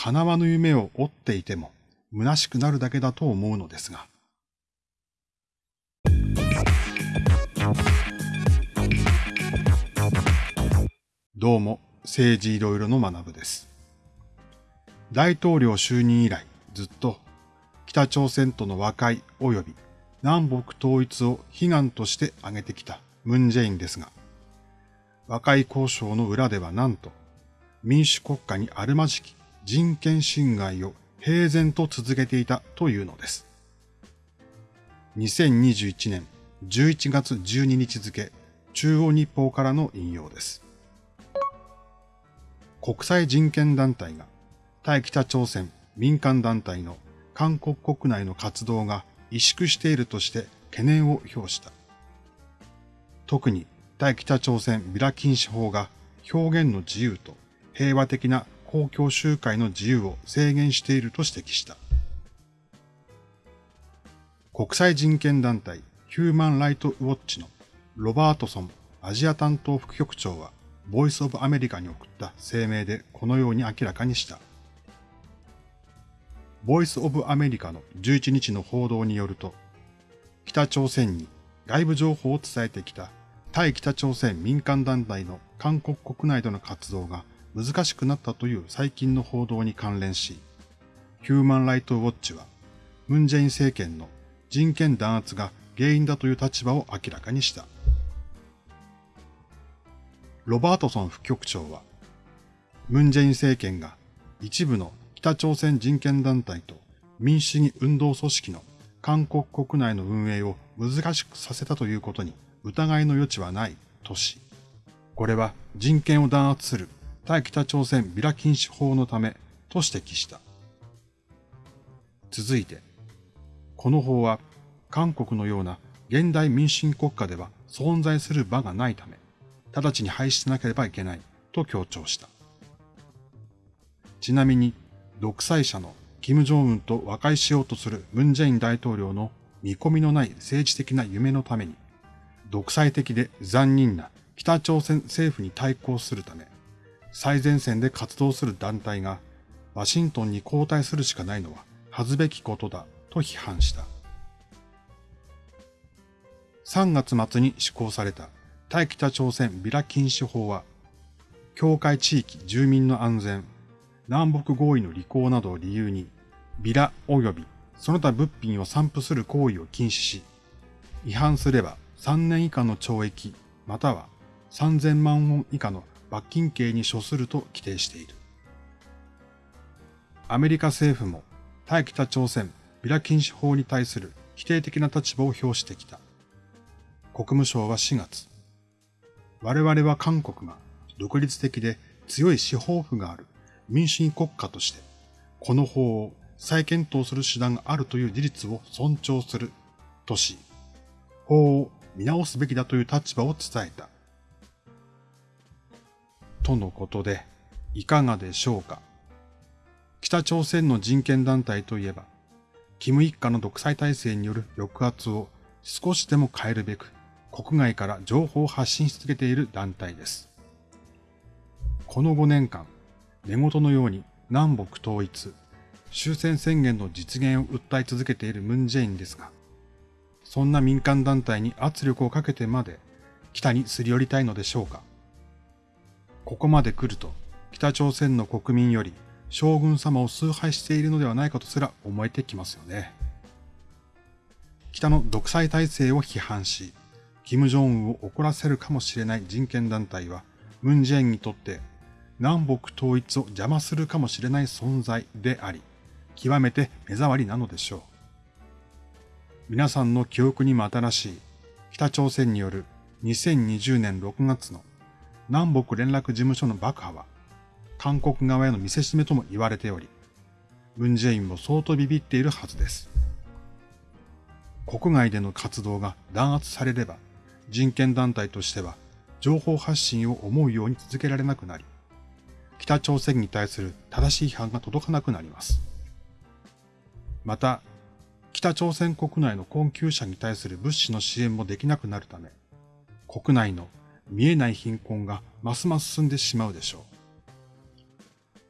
叶わぬ夢を追っていても虚しくなるだけだと思うのですが。どうも、政治いろいろの学部です。大統領就任以来、ずっと北朝鮮との和解及び南北統一を悲願として挙げてきたムンジェインですが、和解交渉の裏ではなんと、民主国家にあるまじき人権侵害を平然と続けていたというのです。2021年11月12日付、中央日報からの引用です。国際人権団体が対北朝鮮民間団体の韓国国内の活動が萎縮しているとして懸念を表した。特に対北朝鮮ビラ禁止法が表現の自由と平和的な公共集会の自由を制限していると指摘した。国際人権団体ヒューマン・ライト・ウォッチのロバートソンアジア担当副局長はボイス・オブ・アメリカに送った声明でこのように明らかにした。ボイス・オブ・アメリカの11日の報道によると、北朝鮮に外部情報を伝えてきた対北朝鮮民間団体の韓国国内での活動が難しくなったという最近の報道に関連し、ヒューマン・ライト・ウォッチは、ムンジェイン政権の人権弾圧が原因だという立場を明らかにした。ロバートソン副局長は、ムンジェイン政権が一部の北朝鮮人権団体と民主主義運動組織の韓国国内の運営を難しくさせたということに疑いの余地はないとし、これは人権を弾圧する対北朝鮮ビラ禁止法のためと指摘した。続いて、この法は韓国のような現代民主主義国家では存在する場がないため、直ちに廃止しなければいけないと強調した。ちなみに、独裁者の金正恩と和解しようとするムンジェイン大統領の見込みのない政治的な夢のために、独裁的で残忍な北朝鮮政府に対抗するため、最前線で活動する団体がワシントンに交代するしかないのは恥ずべきことだと批判した。3月末に施行された対北朝鮮ビラ禁止法は、境界地域住民の安全、南北合意の履行などを理由に、ビラ及びその他物品を散布する行為を禁止し、違反すれば3年以下の懲役、または3000万ウォン以下の罰金刑に処すると規定している。アメリカ政府も対北朝鮮ビラ禁止法に対する否定的な立場を表してきた。国務省は4月、我々は韓国が独立的で強い司法府がある民主主義国家として、この法を再検討する手段があるという事実を尊重するとし、法を見直すべきだという立場を伝えた。とのことで、いかがでしょうか？北朝鮮の人権団体といえば、キム一家の独裁体制による抑圧を少しでも変えるべく、国外から情報を発信し続けている団体です。この5年間、寝言のように南北統一、終戦宣言の実現を訴え続けているムンジェインですが、そんな民間団体に圧力をかけてまで北にすり寄りたいのでしょうか？ここまで来ると北朝鮮の国民より将軍様を崇拝しているのではないかとすら思えてきますよね。北の独裁体制を批判し、金正恩を怒らせるかもしれない人権団体は、ムンジェインにとって南北統一を邪魔するかもしれない存在であり、極めて目障りなのでしょう。皆さんの記憶にも新しい北朝鮮による2020年6月の南北連絡事務所の爆破は、韓国側への見せしめとも言われており、ムンジェインも相当ビビっているはずです。国外での活動が弾圧されれば、人権団体としては情報発信を思うように続けられなくなり、北朝鮮に対する正しい批判が届かなくなります。また、北朝鮮国内の困窮者に対する物資の支援もできなくなるため、国内の見えない貧困がますます進んでしまうでしょう。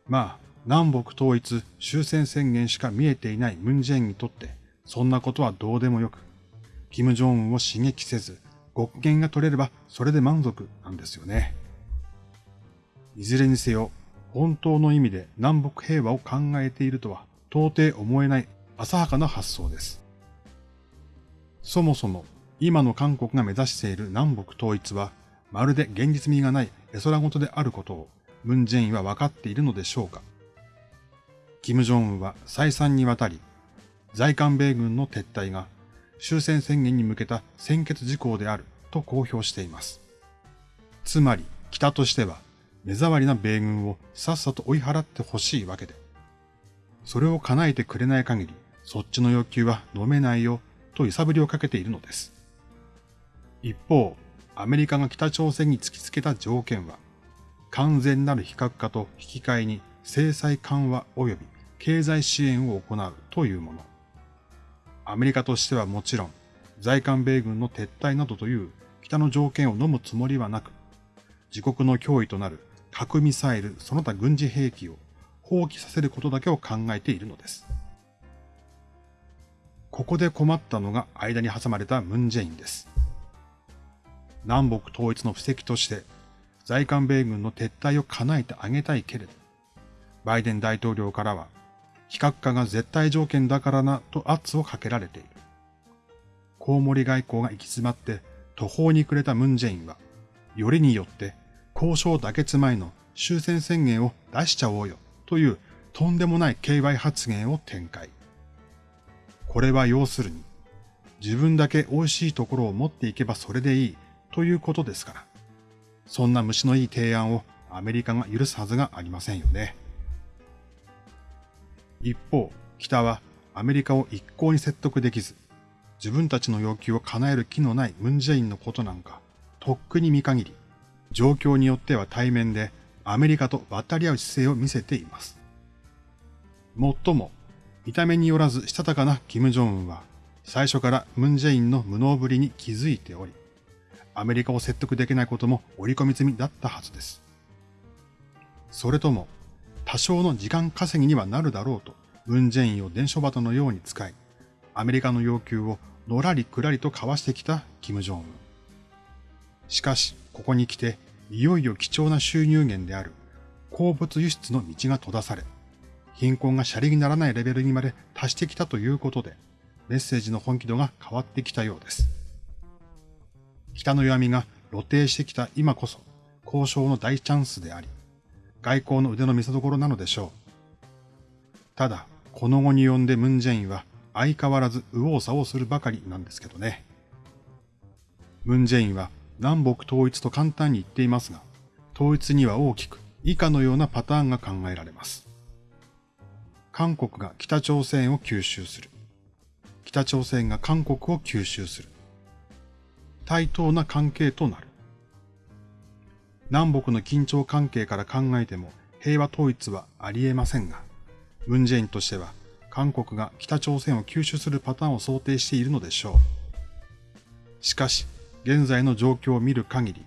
まあ、南北統一終戦宣言しか見えていないムンジェインにとって、そんなことはどうでもよく、金正恩を刺激せず、極限が取れればそれで満足なんですよね。いずれにせよ、本当の意味で南北平和を考えているとは到底思えない浅はかな発想です。そもそも今の韓国が目指している南北統一はまるで現実味がない絵空事であることをムン・ジェインは分かっているのでしょうか？金正恩は再三にわたり在韓米軍の撤退が終戦宣言に向けた先決事項であると公表しています。つまり北としては目障りな米軍をさっさと追い払ってほしいわけで、それを叶えてくれない限りそっちの要求は飲めないよと揺さぶりをかけているのです。一方、アメリカが北朝鮮に突きつけた条件は、完全なる非核化と引き換えに制裁緩和及び経済支援を行うというもの。アメリカとしてはもちろん、在韓米軍の撤退などという北の条件を飲むつもりはなく、自国の脅威となる核ミサイルその他軍事兵器を放棄させることだけを考えているのです。ここで困ったのが間に挟まれたムンジェインです。南北統一の布石として、在韓米軍の撤退を叶えてあげたいけれど、バイデン大統領からは、非核化が絶対条件だからなと圧をかけられている。コウモリ外交が行き詰まって途方に暮れたムンジェインは、よりによって交渉妥結前の終戦宣言を出しちゃおうよというとんでもない KY 発言を展開。これは要するに、自分だけ美味しいところを持っていけばそれでいいということですから。そんな虫のいい提案をアメリカが許すはずがありませんよね。一方、北はアメリカを一向に説得できず、自分たちの要求を叶える気のないムンジェインのことなんか、とっくに見限り、状況によっては対面でアメリカと渡り合う姿勢を見せています。もっとも、見た目によらずしたたかな金正恩は、最初からムンジェインの無能ぶりに気づいており、アメリカを説得できないことも織り込み済みだったはずです。それとも、多少の時間稼ぎにはなるだろうと、ムンジェインを伝書鳩のように使い、アメリカの要求をのらりくらりと交わしてきた金正恩。しかし、ここに来て、いよいよ貴重な収入源である鉱物輸出の道が閉ざされ、貧困がシャリにならないレベルにまで達してきたということで、メッセージの本気度が変わってきたようです。北の弱みが露呈してきた今こそ交渉の大チャンスであり、外交の腕の見せ所なのでしょう。ただ、この後に呼んでムンジェインは相変わらず右往左往するばかりなんですけどね。ムンジェインは南北統一と簡単に言っていますが、統一には大きく以下のようなパターンが考えられます。韓国が北朝鮮を吸収する。北朝鮮が韓国を吸収する。対等な関係となる。南北の緊張関係から考えても平和統一はあり得ませんが、ムンジェインとしては韓国が北朝鮮を吸収するパターンを想定しているのでしょう。しかし、現在の状況を見る限り、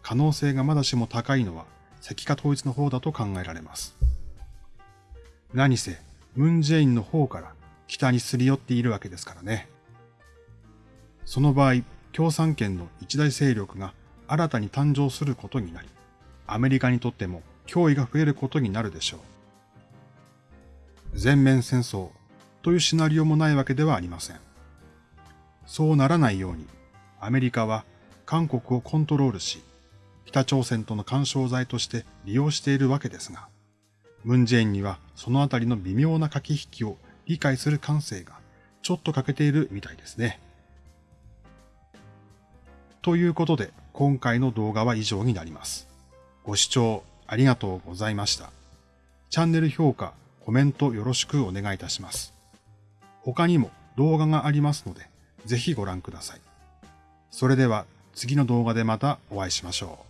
可能性がまだしも高いのは石化統一の方だと考えられます。何せ、ムンジェインの方から北にすり寄っているわけですからね。その場合、共産圏の一大勢力が新たに誕生することになり、アメリカにとっても脅威が増えることになるでしょう。全面戦争というシナリオもないわけではありません。そうならないように、アメリカは韓国をコントロールし、北朝鮮との干渉剤として利用しているわけですが、ムンジェインにはそのあたりの微妙な駆け引きを理解する感性がちょっと欠けているみたいですね。ということで、今回の動画は以上になります。ご視聴ありがとうございました。チャンネル評価、コメントよろしくお願いいたします。他にも動画がありますので、ぜひご覧ください。それでは次の動画でまたお会いしましょう。